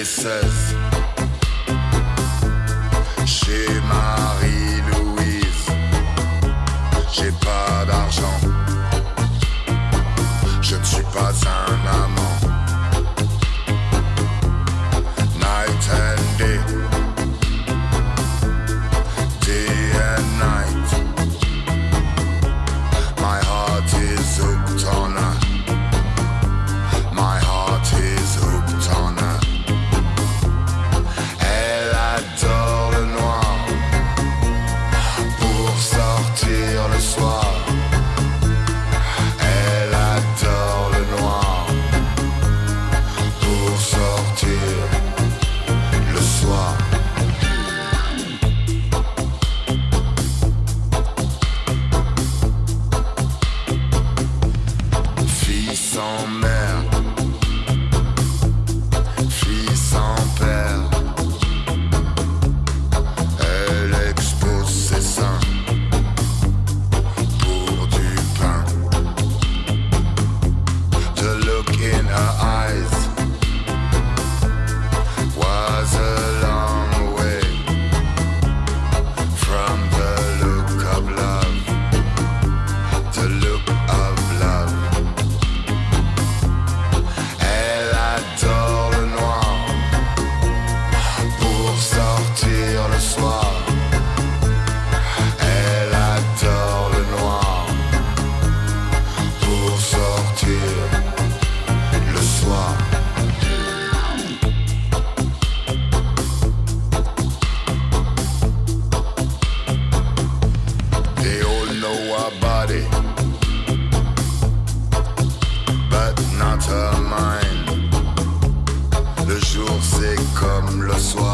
et 16. Chez Marie-Louise, j'ai pas d'argent. Je ne suis pas un amant. know our body, but not her mind. Le jour c'est comme le soir.